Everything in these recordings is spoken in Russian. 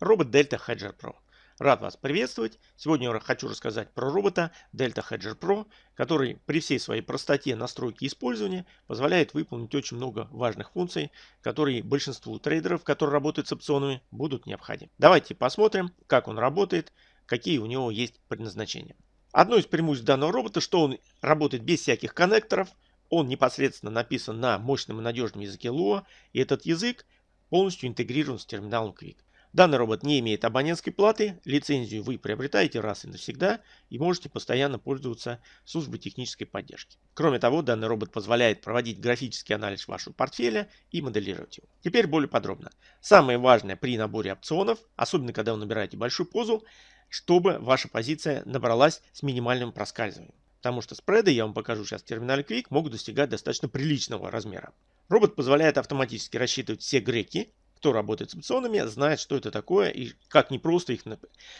Робот Delta Hedger Pro. Рад вас приветствовать. Сегодня я хочу рассказать про робота Delta Hedger Pro, который при всей своей простоте настройки использования позволяет выполнить очень много важных функций, которые большинству трейдеров, которые работают с опционами, будут необходимы. Давайте посмотрим, как он работает, какие у него есть предназначения. Одно из преимуществ данного робота, что он работает без всяких коннекторов, он непосредственно написан на мощном и надежном языке Lua, и этот язык полностью интегрирован с терминалом Quick. Данный робот не имеет абонентской платы, лицензию вы приобретаете раз и навсегда и можете постоянно пользоваться службой технической поддержки. Кроме того, данный робот позволяет проводить графический анализ вашего портфеля и моделировать его. Теперь более подробно. Самое важное при наборе опционов, особенно когда вы набираете большую позу, чтобы ваша позиция набралась с минимальным проскальзыванием. Потому что спреды, я вам покажу сейчас в терминале Quick, могут достигать достаточно приличного размера. Робот позволяет автоматически рассчитывать все греки. Кто работает с опционами, знает, что это такое и как непросто их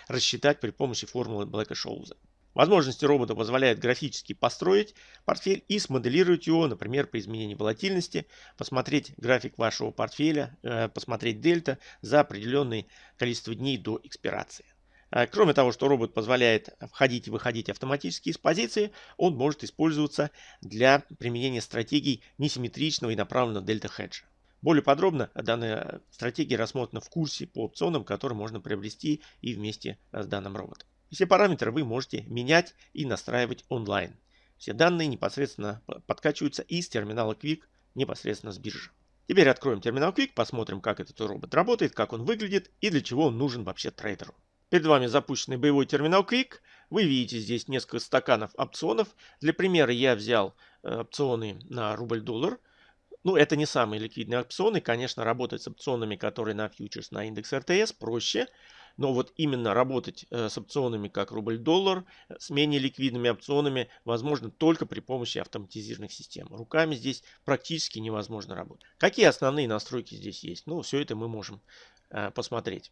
рассчитать при помощи формулы Блэка-Шоуза. Возможности робота позволяют графически построить портфель и смоделировать его, например, при изменении волатильности, посмотреть график вашего портфеля, э, посмотреть дельта за определенное количество дней до экспирации. Э, кроме того, что робот позволяет входить и выходить автоматически из позиции, он может использоваться для применения стратегий несимметричного и направленного дельта хеджа. Более подробно данная стратегия рассмотрена в курсе по опционам, который можно приобрести и вместе с данным роботом. Все параметры вы можете менять и настраивать онлайн. Все данные непосредственно подкачиваются из терминала Quick непосредственно с биржи. Теперь откроем терминал Quick, посмотрим, как этот робот работает, как он выглядит и для чего он нужен вообще трейдеру. Перед вами запущенный боевой терминал Quick. Вы видите здесь несколько стаканов опционов. Для примера я взял э, опционы на рубль-доллар. Ну, это не самые ликвидные опционы. Конечно, работать с опционами, которые на фьючерс, на индекс РТС проще. Но вот именно работать э, с опционами, как рубль-доллар, с менее ликвидными опционами, возможно только при помощи автоматизированных систем. Руками здесь практически невозможно работать. Какие основные настройки здесь есть? Ну, все это мы можем э, посмотреть.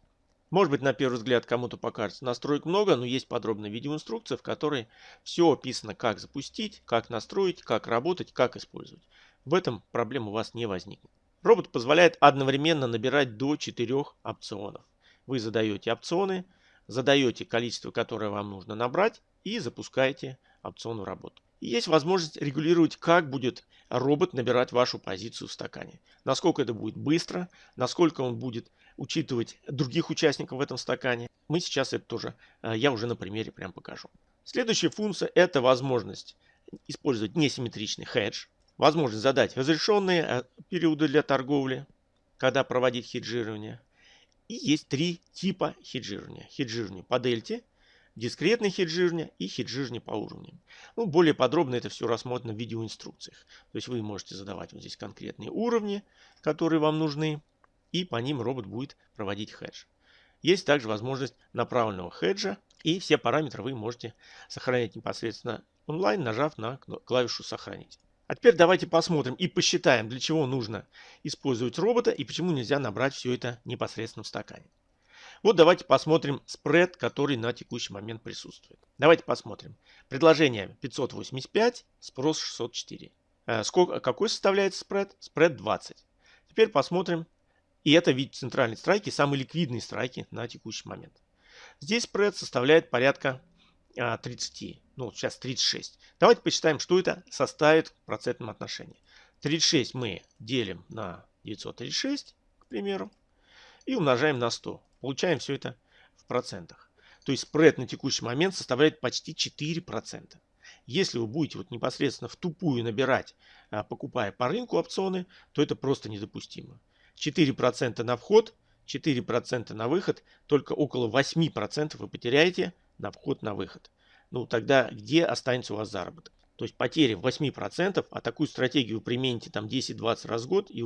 Может быть, на первый взгляд кому-то покажется настроек много, но есть подробная видеоинструкция, в которой все описано, как запустить, как настроить, как работать, как использовать. В этом проблем у вас не возникнет. Робот позволяет одновременно набирать до 4 опционов. Вы задаете опционы, задаете количество, которое вам нужно набрать и запускаете опцион в работу. И есть возможность регулировать, как будет робот набирать вашу позицию в стакане. Насколько это будет быстро, насколько он будет учитывать других участников в этом стакане. Мы сейчас это тоже, э, я уже на примере прям покажу. Следующая функция это возможность использовать несимметричный хедж. Возможность задать разрешенные э, периоды для торговли, когда проводить хеджирование. И есть три типа хеджирования. Хеджирование по дельте, дискретное хеджирование и хеджирование по уровням. Ну, более подробно это все рассмотрено в видеоинструкциях. То есть вы можете задавать вот здесь конкретные уровни, которые вам нужны, и по ним робот будет проводить хедж. Есть также возможность направленного хеджа, и все параметры вы можете сохранять непосредственно онлайн, нажав на клавишу «Сохранить». А теперь давайте посмотрим и посчитаем, для чего нужно использовать робота и почему нельзя набрать все это непосредственно в стакане. Вот давайте посмотрим спред, который на текущий момент присутствует. Давайте посмотрим. Предложение 585, спрос 604. Э, сколько, какой составляет спред? Спред 20. Теперь посмотрим. И это вид центральной страйки, самые ликвидные страйки на текущий момент. Здесь спред составляет порядка 30. А, ну, сейчас 36. Давайте посчитаем, что это составит в процентном отношении. 36 мы делим на 936, к примеру, и умножаем на 100. Получаем все это в процентах. То есть спред на текущий момент составляет почти 4%. Если вы будете вот непосредственно в тупую набирать, а, покупая по рынку опционы, то это просто недопустимо. 4% на вход, 4% на выход, только около 8% вы потеряете на вход на выход. Ну тогда где останется у вас заработок? То есть потери в 8%, а такую стратегию вы примените там 10-20 раз в год и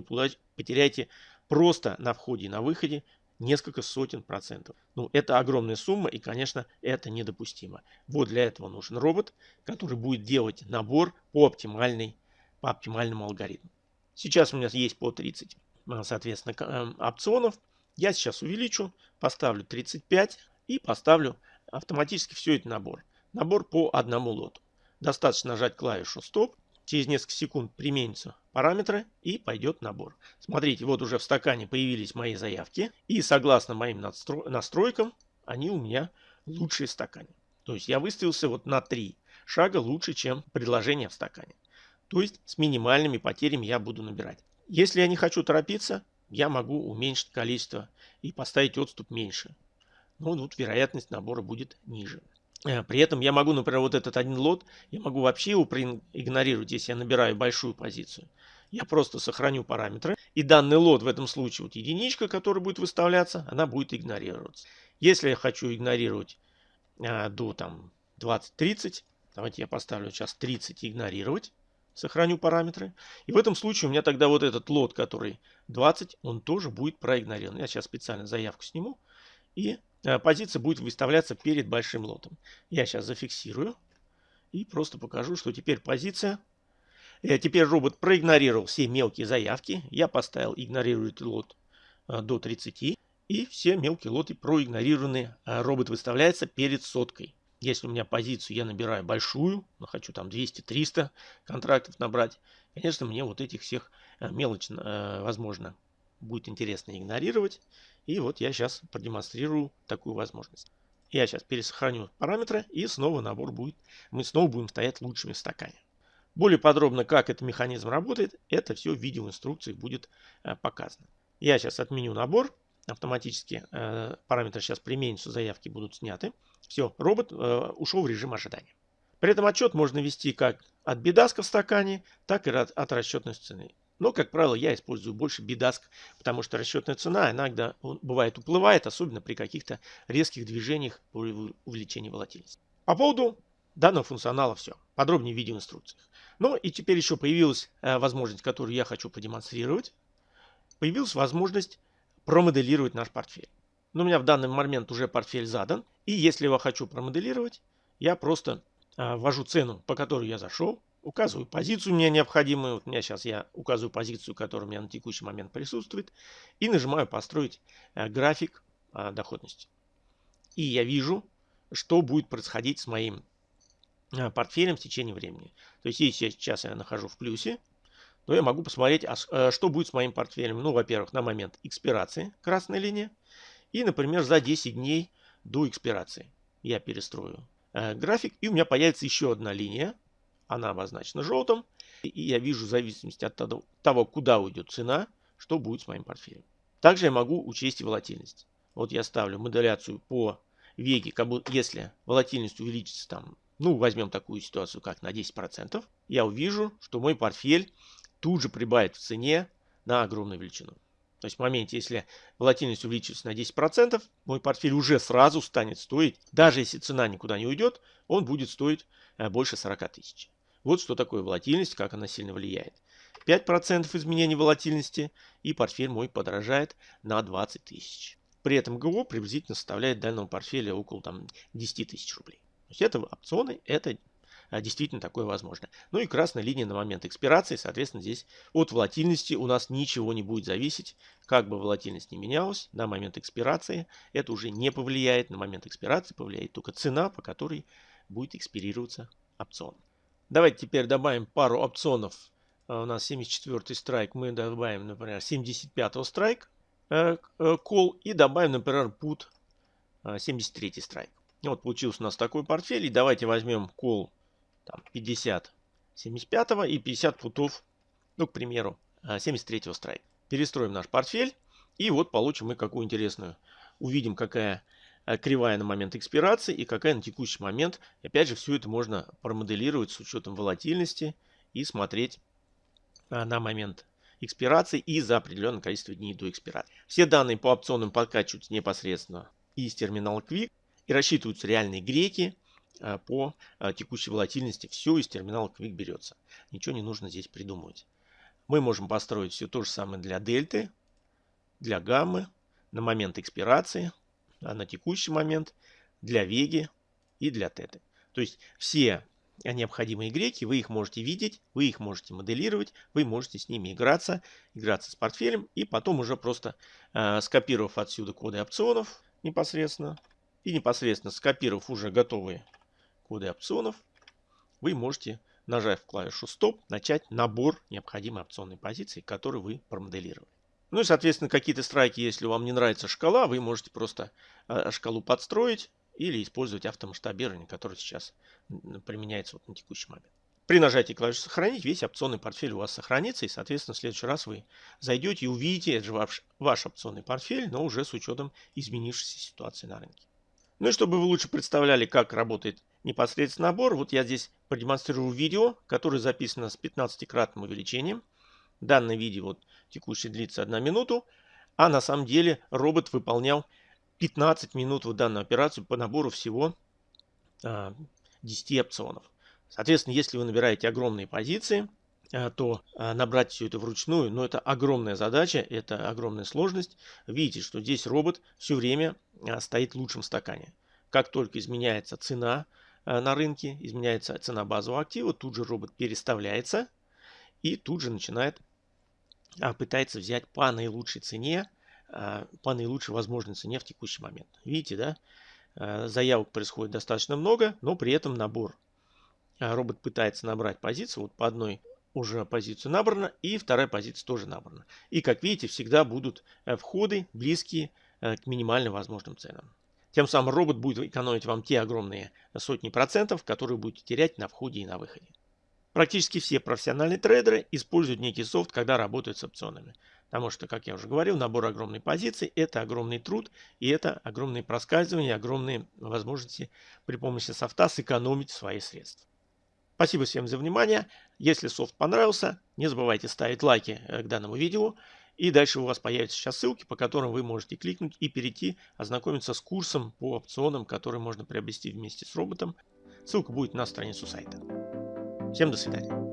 потеряете просто на входе и на выходе несколько сотен процентов. Ну, это огромная сумма, и, конечно, это недопустимо. Вот для этого нужен робот, который будет делать набор по, оптимальной, по оптимальному алгоритму. Сейчас у меня есть по 30, э, соответственно, эм, опционов. Я сейчас увеличу, поставлю 35 и поставлю автоматически все это набор. Набор по одному лоту. Достаточно нажать клавишу стоп, через несколько секунд применятся параметры и пойдет набор. Смотрите, вот уже в стакане появились мои заявки. И согласно моим настройкам, они у меня лучшие в стакане. То есть я выставился вот на три шага лучше, чем предложение в стакане. То есть с минимальными потерями я буду набирать. Если я не хочу торопиться, я могу уменьшить количество и поставить отступ меньше. Ну, тут вероятность набора будет ниже. Э, при этом я могу, например, вот этот один лот, я могу вообще его игнорировать, если я набираю большую позицию. Я просто сохраню параметры, и данный лот в этом случае, вот единичка, которая будет выставляться, она будет игнорироваться. Если я хочу игнорировать а, до там 20-30, давайте я поставлю сейчас 30 игнорировать, сохраню параметры. И в этом случае у меня тогда вот этот лот, который 20, он тоже будет проигнорирован. Я сейчас специально заявку сниму, и позиция будет выставляться перед большим лотом. Я сейчас зафиксирую и просто покажу, что теперь позиция. Э, теперь робот проигнорировал все мелкие заявки. Я поставил игнорирует лот э, до 30. И все мелкие лоты проигнорированы. Робот выставляется перед соткой. Если у меня позицию я набираю большую, но хочу там 200-300 контрактов набрать, конечно, мне вот этих всех мелочь, возможно, будет интересно игнорировать. И вот я сейчас продемонстрирую такую возможность. Я сейчас пересохраню параметры и снова набор будет, мы снова будем стоять лучшими в стакане. Более подробно, как этот механизм работает, это все в видеоинструкции будет э, показано. Я сейчас отменю набор, автоматически э, параметры сейчас применятся, заявки будут сняты. Все, робот э, ушел в режим ожидания. При этом отчет можно вести как от бедаска в стакане, так и от, от расчетной цены. Но, как правило, я использую больше бидаск, потому что расчетная цена иногда бывает уплывает, особенно при каких-то резких движениях при увеличении волатильности. По поводу данного функционала все. Подробнее в видеоинструкциях. Ну и теперь еще появилась э, возможность, которую я хочу продемонстрировать. Появилась возможность промоделировать наш портфель. Но у меня в данный момент уже портфель задан. И если я хочу промоделировать, я просто э, ввожу цену, по которой я зашел, указываю позицию мне необходимую. Вот у меня сейчас я указываю позицию, которая у меня на текущий момент присутствует. И нажимаю построить э, график э, доходности. И я вижу, что будет происходить с моим э, портфелем в течение времени. То есть если сейчас я нахожу в плюсе, то я могу посмотреть, а, что будет с моим портфелем. Ну, во-первых, на момент экспирации, красная линия. И, например, за 10 дней до экспирации я перестрою график. И у меня появится еще одна линия она обозначена желтым. И я вижу в зависимости от того, куда уйдет цена, что будет с моим портфелем. Также я могу учесть и волатильность. Вот я ставлю моделяцию по веге, как будто, если волатильность увеличится там, ну возьмем такую ситуацию, как на 10%, я увижу, что мой портфель тут же прибавит в цене на огромную величину. То есть в моменте, если волатильность увеличится на 10%, мой портфель уже сразу станет стоить, даже если цена никуда не уйдет, он будет стоить э, больше 40 тысяч. Вот что такое волатильность, как она сильно влияет. 5% изменений волатильности и портфель мой подорожает на 20 тысяч. При этом ГО приблизительно составляет данного портфеля около там, 10 тысяч рублей. То есть это опционы, это а, действительно такое возможно. Ну и красная линия на момент экспирации, соответственно, здесь от волатильности у нас ничего не будет зависеть. Как бы волатильность не менялась, на момент экспирации это уже не повлияет. На момент экспирации повлияет только цена, по которой будет экспирироваться опцион. Давайте теперь добавим пару опционов. А, у нас 74 страйк. Мы добавим, например, 75 страйк э, э, call и добавим, например, put 73 а, страйк. Вот получился у нас такой портфель. И давайте возьмем call там, 50 75 и 50 путов, ну, к примеру, 73 а, страйк. Перестроим наш портфель. И вот получим мы какую интересную. Увидим, какая Э, кривая на момент экспирации и какая на текущий момент. Опять же, все это можно промоделировать с учетом волатильности и смотреть э, на момент экспирации и за определенное количество дней до экспирации. Все данные по опционам подкачиваются непосредственно из терминала Quick и рассчитываются реальные греки э, по текущей волатильности. Все из терминала Quick берется. Ничего не нужно здесь придумывать. Мы можем построить все то же самое для дельты, для гаммы, на момент экспирации, а на текущий момент для Веги и для Теты. То есть все необходимые греки, вы их можете видеть, вы их можете моделировать, вы можете с ними играться, играться с портфелем и потом уже просто э, скопировав отсюда коды опционов непосредственно и непосредственно скопировав уже готовые коды опционов, вы можете нажав клавишу стоп, начать набор необходимой опционной позиции, которую вы промоделировали. Ну и, соответственно, какие-то страйки, если вам не нравится шкала, вы можете просто э, шкалу подстроить или использовать автомасштабирование, которое сейчас применяется вот на текущий момент. При нажатии клавиши «Сохранить» весь опционный портфель у вас сохранится, и, соответственно, в следующий раз вы зайдете и увидите, это же ваш, ваш опционный портфель, но уже с учетом изменившейся ситуации на рынке. Ну и чтобы вы лучше представляли, как работает непосредственно набор, вот я здесь продемонстрирую видео, которое записано с 15-кратным увеличением. Данное видео вот, текущее длится 1 минуту, а на самом деле робот выполнял 15 минут в данную операцию по набору всего 10 а, опционов. Соответственно, если вы набираете огромные позиции, э, то э, набрать все это вручную, но это огромная задача, это огромная сложность. Видите, что здесь робот все время стоит в лучшем стакане. Как только изменяется цена на рынке, изменяется цена базового актива, тут же робот переставляется и тут же начинает пытается взять по наилучшей цене, по наилучшей возможной цене в текущий момент. Видите, да? Заявок происходит достаточно много, но при этом набор а, робот пытается набрать позицию, вот по одной уже позицию набрана, и вторая позиция тоже набрана. И, как видите, всегда будут э, входы близкие э, к минимально возможным ценам. Тем самым робот будет экономить вам те огромные сотни процентов, которые будете терять на входе и на выходе. Практически все профессиональные трейдеры используют некий софт, когда работают с опционами. Потому что, как я уже говорил, набор огромной позиций – это огромный труд, и это огромные проскальзывания, огромные возможности при помощи софта сэкономить свои средства. Спасибо всем за внимание. Если софт понравился, не забывайте ставить лайки э, к данному видео. И дальше у вас появятся сейчас ссылки, по которым вы можете кликнуть и перейти, ознакомиться с курсом по опционам, который можно приобрести вместе с роботом. Ссылка будет на страницу сайта. Всем до свидания.